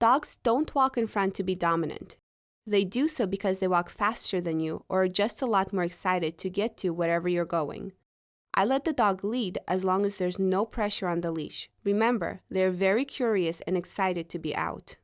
Dogs don't walk in front to be dominant. They do so because they walk faster than you or are just a lot more excited to get to wherever you're going. I let the dog lead as long as there's no pressure on the leash. Remember, they're very curious and excited to be out.